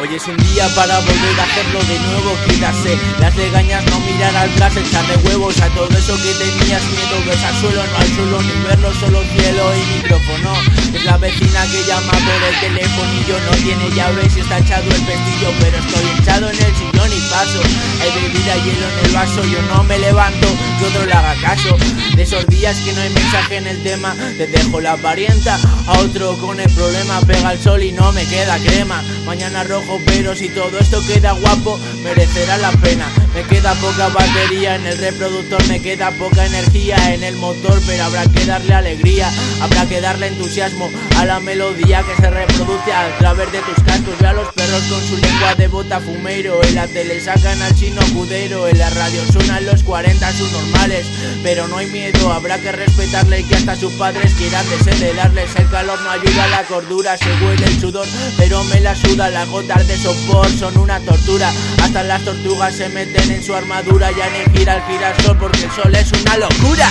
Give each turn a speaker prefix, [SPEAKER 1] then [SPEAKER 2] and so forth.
[SPEAKER 1] Hoy es un día para volver a hacerlo de nuevo Quitarse las legañas, no mirar atrás Echarle huevos a todo eso que tenías miedo. Ves al suelo, no al suelo ni verlo Solo cielo y micrófono. Es la vecina que llama por el yo no tiene llave y está echado el pestillo Pero estoy echado en el sillón y paso. Hay bebida hielo en el vaso Yo no me levanto, que otro le haga caso. De esos días que no hay mensaje en el tema Te dejo la parienta. A otro con el problema Pega el sol y no me queda crema. Mañana rojo pero si todo esto queda guapo Merecerá la pena. Me queda poca batería en el reproductor Me queda poca energía en el motor Pero habrá que darle alegría Habrá que darle entusiasmo a la melodía Que se reproduce a través de tus cantos. Ve a los perros con su lengua de bota fumero En la tele sacan al chino cudero En la radio suenan los 40 sus Pero no hay miedo, habrá que respetarle Que hasta sus padres quieran desheredarles El calor no ayuda a la cordura Se huele el sudor, pero me la suda. Las gotas de sopor son una tortura. Hasta las tortugas se meten en su armadura Ya ni gira el girasol porque el sol es una locura